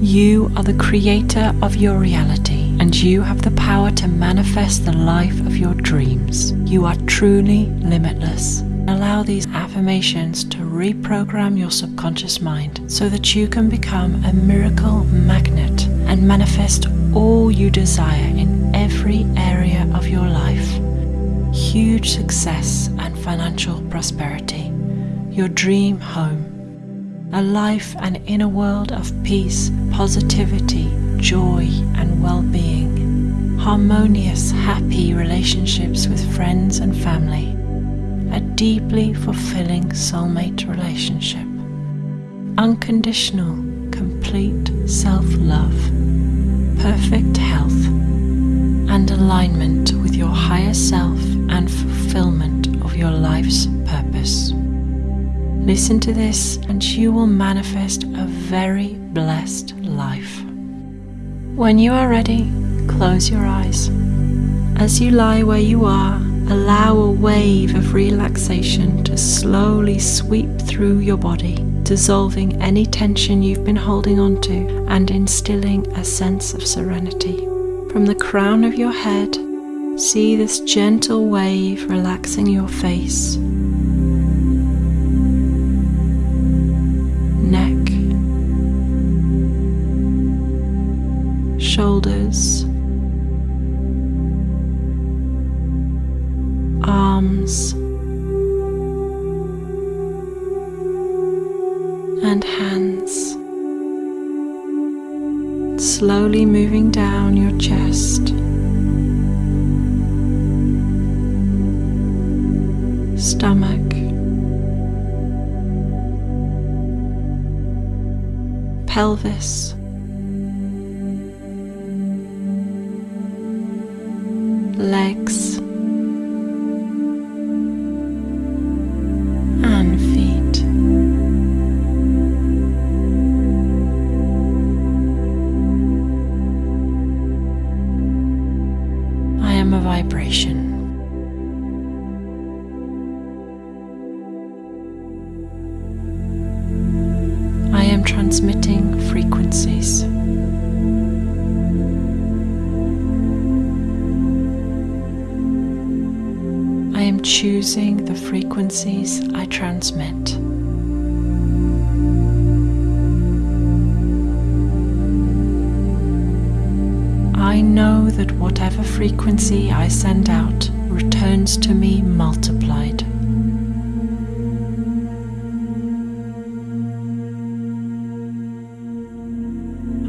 You are the creator of your reality and you have the power to manifest the life of your dreams. You are truly limitless. Allow these affirmations to reprogram your subconscious mind so that you can become a miracle magnet and manifest all you desire in every area of your life. Huge success and financial prosperity. Your dream home a life and inner world of peace, positivity, joy, and well being, harmonious, happy relationships with friends and family, a deeply fulfilling soulmate relationship, unconditional, complete self love, perfect health, and alignment with your higher self Listen to this, and you will manifest a very blessed life. When you are ready, close your eyes. As you lie where you are, allow a wave of relaxation to slowly sweep through your body, dissolving any tension you've been holding onto and instilling a sense of serenity. From the crown of your head, see this gentle wave relaxing your face arms, and hands. Slowly moving down your chest. Stomach. Pelvis. Legs and feet. I am a vibration. I am transmitting frequencies. Choosing the frequencies I transmit. I know that whatever frequency I send out returns to me multiplied.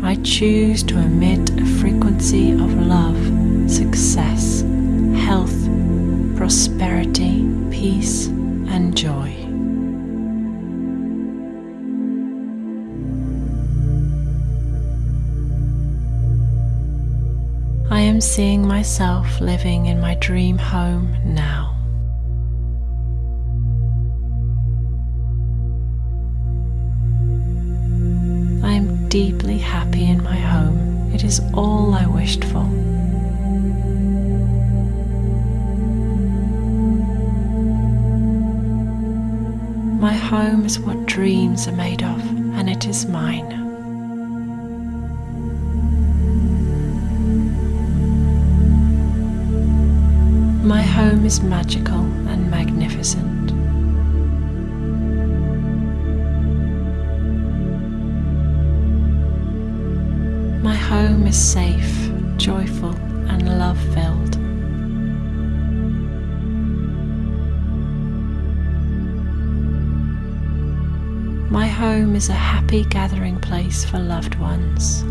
I choose to emit a frequency of love, success, health, prosperity, peace, and joy. I am seeing myself living in my dream home now. I am deeply happy in my home. It is all I wished for. My home is what dreams are made of, and it is mine. My home is magical and magnificent. My home is safe, joyful, and love filled. Home is a happy gathering place for loved ones.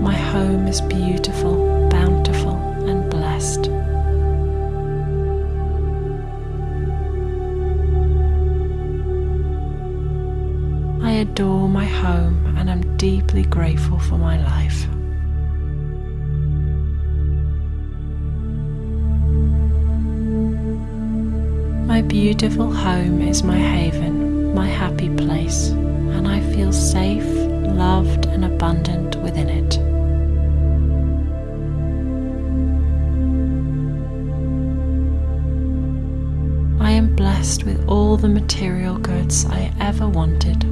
My home is beautiful, bountiful, and blessed. I adore my home and am deeply grateful for my life. Beautiful home is my haven, my happy place, and I feel safe, loved, and abundant within it. I am blessed with all the material goods I ever wanted.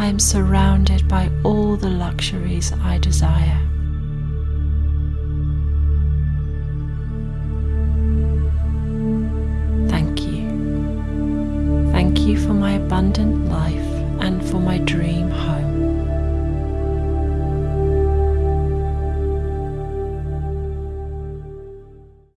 I am surrounded by all the luxuries I desire. Thank you for my abundant life and for my dream home.